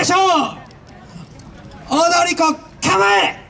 ましょう。踊り子構え。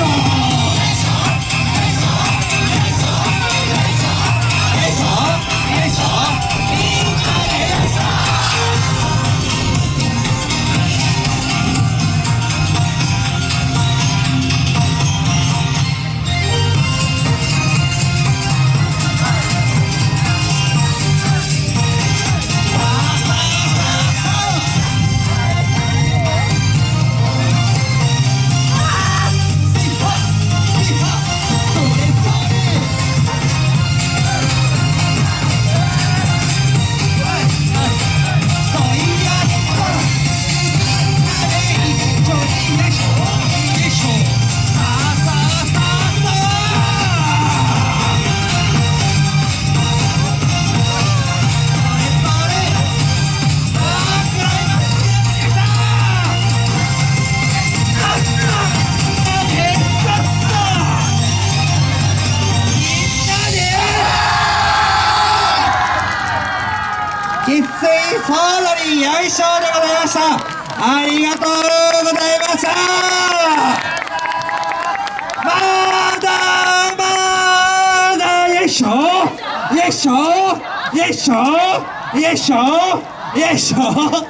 Show! 総取りよいしょでございました。ありがとうございました。まだまだよいしょよ。いしょよ。いしょよ。いしょよ。いしょ